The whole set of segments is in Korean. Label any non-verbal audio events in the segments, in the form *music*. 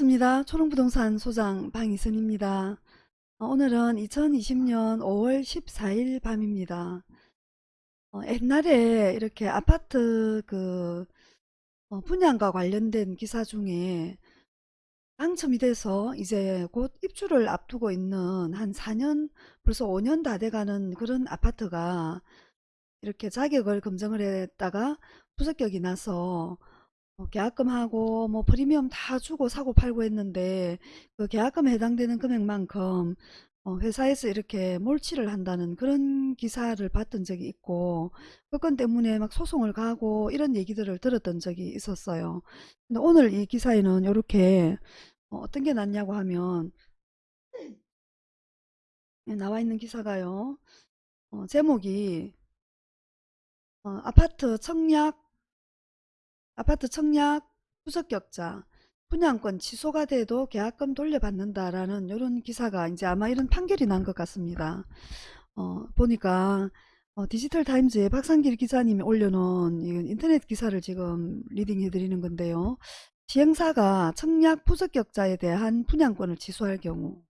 반갑습니다. 초롱부동산 소장 방희선입니다. 어, 오늘은 2020년 5월 14일 밤입니다. 어, 옛날에 이렇게 아파트 그 어, 분양과 관련된 기사 중에 당첨이 돼서 이제 곧 입주를 앞두고 있는 한 4년 벌써 5년 다 돼가는 그런 아파트가 이렇게 자격을 검증을 했다가 부적격이 나서 어, 계약금하고 뭐 프리미엄 다 주고 사고 팔고 했는데 그 계약금에 해당되는 금액만큼 어, 회사에서 이렇게 몰치를 한다는 그런 기사를 봤던 적이 있고 그 건 때문에 막 소송을 가고 이런 얘기들을 들었던 적이 있었어요. 근데 오늘 이 기사에는 이렇게 어, 어떤 게 났냐고 하면 예, 나와 있는 기사가요. 어, 제목이 어, 아파트 청약 아파트 청약 부적격자 분양권 취소가 돼도 계약금 돌려받는다라는 이런 기사가 이제 아마 이런 판결이 난 것 같습니다. 어, 보니까 어, 디지털 타임즈에 박상길 기자님이 올려놓은 인터넷 기사를 지금 리딩해 드리는 건데요. 시행사가 청약 부적격자에 대한 분양권을 취소할 경우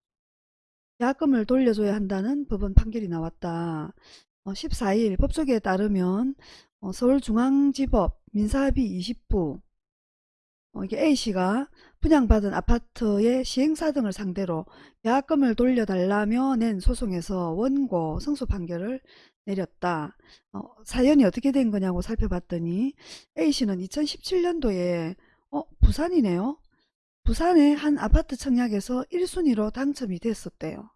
계약금을 돌려줘야 한다는 법원 판결이 나왔다. 어, 14일 법조계에 따르면 어, 서울중앙지법 민사합의 20부 어, 이게 A씨가 분양받은 아파트의 시행사 등을 상대로 계약금을 돌려달라며 낸 소송에서 원고 승소 판결을 내렸다. 어, 사연이 어떻게 된 거냐고 살펴봤더니 A씨는 2017년도에 어, 부산이네요. 부산의 한 아파트 청약에서 1순위로 당첨이 됐었대요.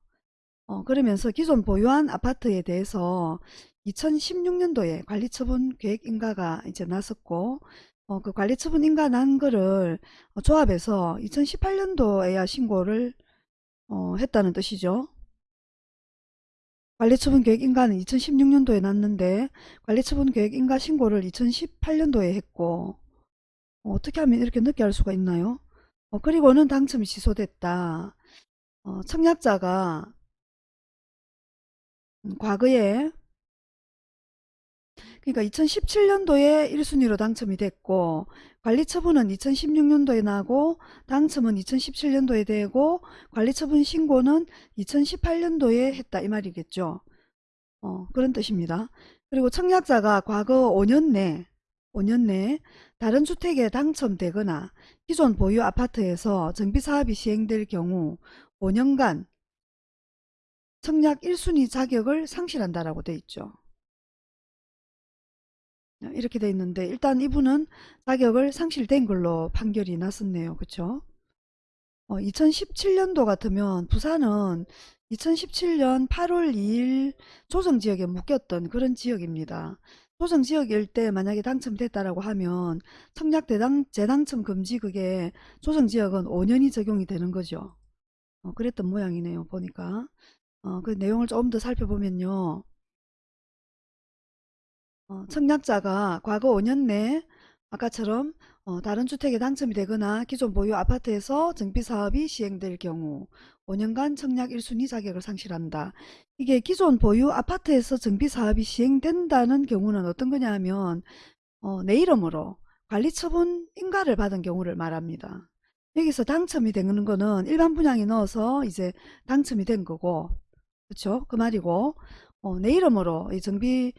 어, 그러면서 기존 보유한 아파트에 대해서 2016년도에 관리처분 계획 인가가 이제 났었고 어, 그 관리처분 인가 난 거를 어, 조합해서 2018년도에야 신고를 어, 했다는 뜻이죠. 관리처분 계획 인가는 2016년도에 났는데 관리처분 계획 인가 신고를 2018년도에 했고 어, 떻게 하면 이렇게 늦게 할 수가 있나요? 어, 그리고는 당첨이 취소됐다. 어, 청약자가 음, 과거에 그러니까 2017년도에 1순위로 당첨이 됐고 관리처분은 2016년도에 나고 당첨은 2017년도에 되고 관리처분 신고는 2018년도에 했다 이 말이겠죠. 어, 그런 뜻입니다. 그리고 청약자가 과거 5년 내 5년 내 다른 주택에 당첨되거나 기존 보유 아파트에서 정비사업이 시행될 경우 5년간 청약 1순위 자격을 상실한다라고 돼 있죠. 이렇게 돼 있는데 일단 이분은 자격을 상실된 걸로 판결이 났었네요. 그쵸? 어, 2017년도 같으면 부산은 2017년 8월 2일 조정지역에 묶였던 그런 지역입니다. 조정지역일 때 만약에 당첨됐다라고 하면 청약 대당, 재당첨 금지 그게 조정지역은 5년이 적용이 되는 거죠. 어, 그랬던 모양이네요. 보니까. 어, 그 내용을 조금 더 살펴보면요. 어, 청약자가 과거 5년 내 아까처럼 어, 다른 주택에 당첨이 되거나 기존 보유 아파트에서 정비사업이 시행될 경우 5년간 청약 1순위 자격을 상실한다. 이게 기존 보유 아파트에서 정비사업이 시행된다는 경우는 어떤 거냐 하면 어, 내 이름으로 관리처분 인가를 받은 경우를 말합니다. 여기서 당첨이 되는 거는 일반 분양에 넣어서 이제 당첨이 된 거고 그렇죠? 그 말이고 어, 내 이름으로 이 정비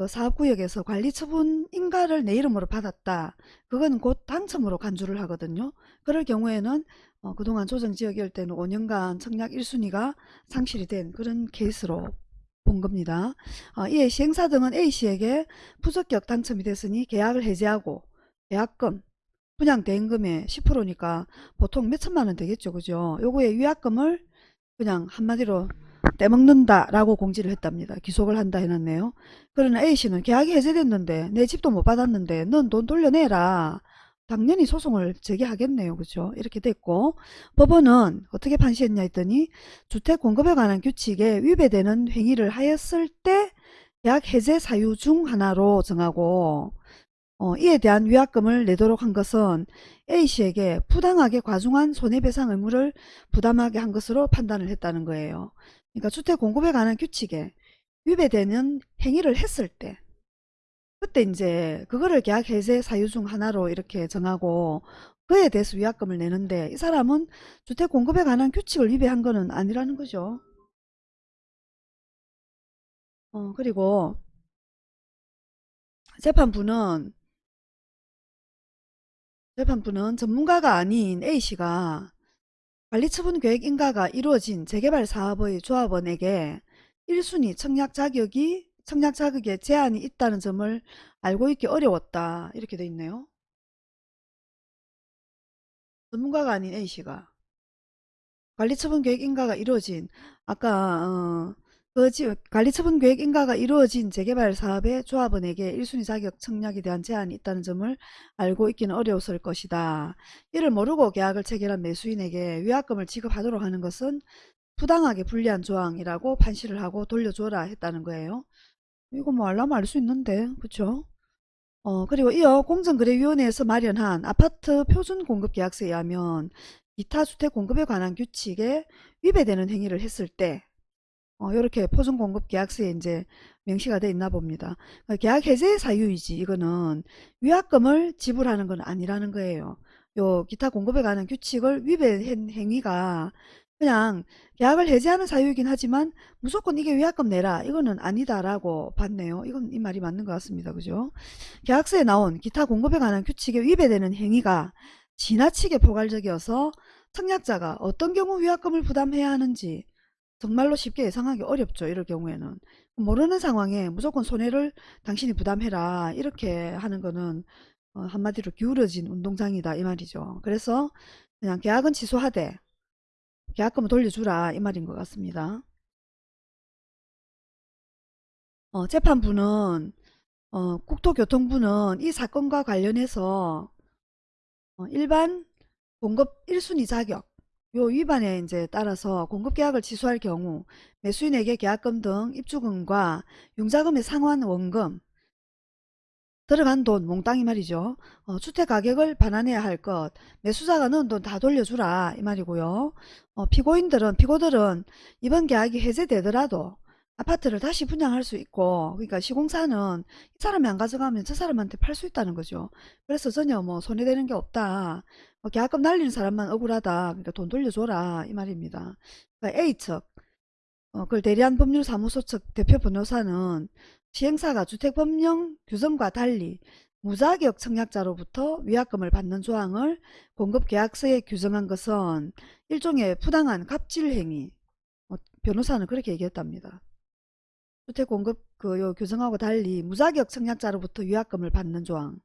그 사업구역에서 관리처분 인가를 내 이름으로 받았다. 그건 곧 당첨으로 간주를 하거든요. 그럴 경우에는 어, 그동안 조정지역일 때는 5년간 청약 1순위가 상실이 된 그런 케이스로 본 겁니다. 어, 이에 시행사 등은 A씨에게 부적격 당첨이 됐으니 계약을 해지하고 계약금, 분양 대행금의 10%니까 보통 몇 천만 원 되겠죠. 그죠? 요거에 위약금을 그냥 한마디로 떼먹는다 라고 공지를 했답니다. 기속을 한다 해놨네요. 그러나 A씨는 계약이 해제됐는데 내 집도 못 받았는데 넌 돈 돌려내라. 당연히 소송을 제기하겠네요. 그죠? 이렇게 됐고 법원은 어떻게 판시했냐 했더니 주택 공급에 관한 규칙에 위배되는 행위를 하였을 때 계약 해제 사유 중 하나로 정하고 어, 이에 대한 위약금을 내도록 한 것은 A씨에게 부당하게 과중한 손해배상 의무를 부담하게 한 것으로 판단을 했다는 거예요. 그러니까 주택 공급에 관한 규칙에 위배되는 행위를 했을 때 그때 이제 그거를 계약 해제 사유 중 하나로 이렇게 정하고 그에 대해서 위약금을 내는데 이 사람은 주택 공급에 관한 규칙을 위배한 거는 아니라는 거죠. 어, 그리고 재판부는 재판부는 전문가가 아닌 A씨가 관리처분 계획 인가가 이루어진 재개발 사업의 조합원에게 1순위 청약 자격이 청약 자격에 제한이 있다는 점을 알고 있기 어려웠다. 이렇게 돼 있네요. 전문가가 아닌 A씨가 관리처분 계획 인가가 이루어진 아까 어, 그 지- 관리처분 계획 인가가 이루어진 재개발 사업의 조합원에게 1순위 자격 청약에 대한 제한이 있다는 점을 알고 있기는 어려웠을 것이다. 이를 모르고 계약을 체결한 매수인에게 위약금을 지급하도록 하는 것은 부당하게 불리한 조항이라고 판시를 하고 돌려줘라 했다는 거예요. 이거 뭐 알라면 알 수 있는데 그쵸? 어 그리고 이어 공정거래위원회에서 마련한 아파트 표준 공급 계약서에 의하면 기타 주택 공급에 관한 규칙에 위배되는 행위를 했을 때 어, 이렇게 표준공급 계약서에 이제 명시가 돼 있나 봅니다. 그러니까 계약 해제 사유이지 이거는 위약금을 지불하는 건 아니라는 거예요. 요 기타 공급에 관한 규칙을 위배한 행위가 그냥 계약을 해제하는 사유이긴 하지만 무조건 이게 위약금 내라 이거는 아니다라고 봤네요. 이건 이 말이 맞는 것 같습니다. 그죠? 계약서에 나온 기타 공급에 관한 규칙에 위배되는 행위가 지나치게 포괄적이어서 청약자가 어떤 경우 위약금을 부담해야 하는지 정말로 쉽게 예상하기 어렵죠. 이럴 경우에는. 모르는 상황에 무조건 손해를 당신이 부담해라. 이렇게 하는 거는 어, 한마디로 기울어진 운동장이다. 이 말이죠. 그래서 그냥 계약은 취소하되 계약금을 돌려주라. 이 말인 것 같습니다. 어, 재판부는 어, 국토교통부는 이 사건과 관련해서 어, 일반 공급 1순위 자격 요 위반에 이제 따라서 공급계약을 취소할 경우 매수인에게 계약금 등 입주금과 융자금의 상환 원금 들어간 돈 몽땅이 말이죠. 어, 주택가격을 반환해야 할 것 매수자가 넣은 돈 다 돌려주라 이 말이고요. 어, 피고인들은 피고들은 이번 계약이 해제되더라도 아파트를 다시 분양할 수 있고 그러니까 시공사는 이 사람이 안 가져가면 저 사람한테 팔 수 있다는 거죠. 그래서 전혀 뭐 손해되는 게 없다. 어, 계약금 날리는 사람만 억울하다. 그러니까 돈 돌려줘라 이 말입니다. 그러니까 A측 어, 그걸 대리한 법률사무소 측 대표 변호사는 시행사가 주택법령 규정과 달리 무자격 청약자로부터 위약금을 받는 조항을 공급계약서에 규정한 것은 일종의 부당한 갑질 행위 어, 변호사는 그렇게 얘기했답니다. 주택 공급 그 요 규정하고 달리 무자격 청약자로부터 위약금을 받는 조항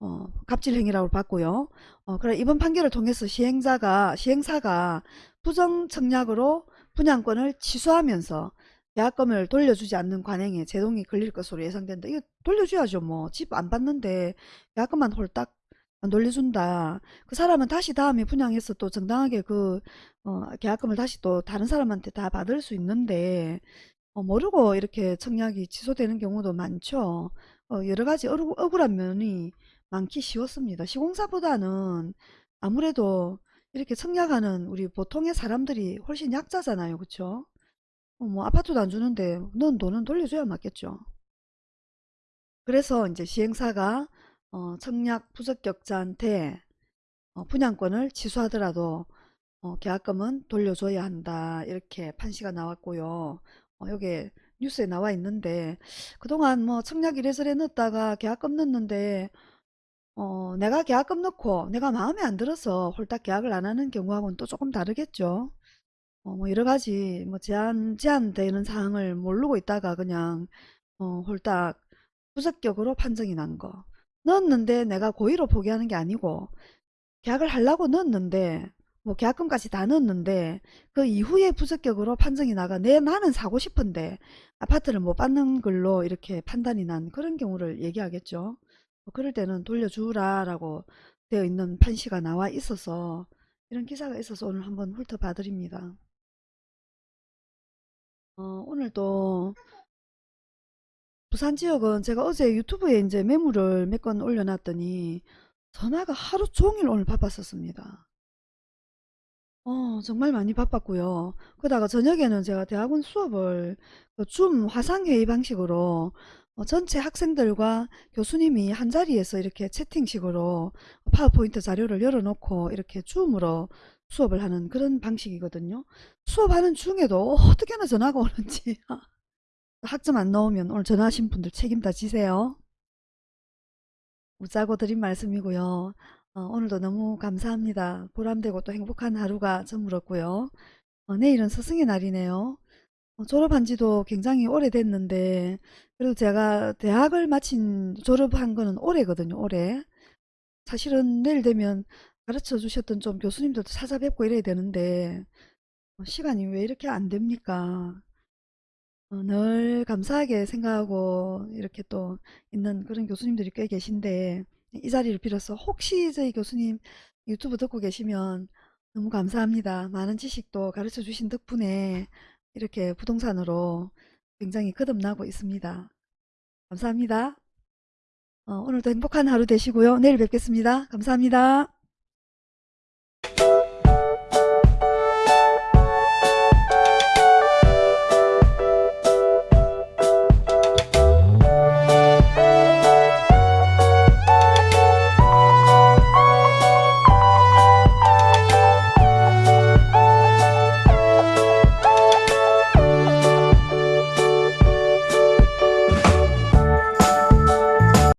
어, 갑질 행위라고 봤고요. 어, 그래 이번 판결을 통해서 시행자가 시행사가 부정 청약으로 분양권을 취소하면서 계약금을 돌려주지 않는 관행에 제동이 걸릴 것으로 예상된다. 이거 돌려줘야죠. 뭐 집 안 받는데 계약금만 홀딱 안 돌려준다. 그 사람은 다시 다음에 분양해서 또 정당하게 그 어, 계약금을 다시 또 다른 사람한테 다 받을 수 있는데 어, 모르고 이렇게 청약이 취소되는 경우도 많죠. 어, 여러 가지 억울- 억울한 면이 많기 쉬웠습니다. 시공사보다는 아무래도 이렇게 청약하는 우리 보통의 사람들이 훨씬 약자잖아요. 어, 뭐 아파트도 안 주는데 넌 돈은 돌려줘야 맞겠죠. 그래서 이제 시행사가 어, 청약 부적격자한테 어, 분양권을 취소하더라도 어, 계약금은 돌려줘야 한다. 이렇게 판시가 나왔고요. 어, 여기 뉴스에 나와 있는데 그동안 뭐 청약 이래저래 넣었다가 계약금 넣는데 어, 내가 계약금 넣고 내가 마음에 안 들어서 홀딱 계약을 안 하는 경우하고는 또 조금 다르겠죠. 어, 뭐 여러 가지 뭐 제한 제한되는 사항을 모르고 있다가 그냥 어, 홀딱 부적격으로 판정이 난 거. 넣었는데 내가 고의로 포기하는 게 아니고 계약을 하려고 넣었는데 뭐 계약금까지 다 넣었는데 그 이후에 부적격으로 판정이 나가 내 나는 사고 싶은데 아파트를 못 받는 걸로 이렇게 판단이 난 그런 경우를 얘기하겠죠. 뭐 그럴 때는 돌려주라 라고 되어 있는 판시가 나와 있어서 이런 기사가 있어서 오늘 한번 훑어봐 드립니다. 어, 오늘도 부산 지역은 제가 어제 유튜브에 이제 매물을 몇 건 올려놨더니 전화가 하루 종일 오늘 바빴었습니다. 어, 정말 많이 바빴고요. 그러다가 저녁에는 제가 대학원 수업을 그줌 화상회의 방식으로 어, 전체 학생들과 교수님이 한자리에서 이렇게 채팅식으로 파워포인트 자료를 열어놓고 이렇게 줌으로 수업을 하는 그런 방식이거든요. 수업하는 중에도 어떻게나 전화가 오는지 *laughs* 학점 안 나오면 오늘 전화하신 분들 책임 다 지세요. 웃자고 드린 말씀이고요. 어, 오늘도 너무 감사합니다. 보람되고 또 행복한 하루가 저물었고요. 어, 내일은 스승의 날이네요. 어, 졸업한 지도 굉장히 오래됐는데 그래도 제가 대학을 마친 졸업한 거는 올해거든요. 올해. 사실은 내일 되면 가르쳐 주셨던 좀 교수님들도 찾아뵙고 이래야 되는데 어, 시간이 왜 이렇게 안 됩니까? 어, 늘 감사하게 생각하고 이렇게 또 있는 그런 교수님들이 꽤 계신데 이 자리를 빌어서 혹시 저희 교수님 유튜브 듣고 계시면 너무 감사합니다. 많은 지식도 가르쳐 주신 덕분에 이렇게 부동산으로 굉장히 거듭나고 있습니다. 감사합니다. 어, 오늘도 행복한 하루 되시고요. 내일 뵙겠습니다. 감사합니다.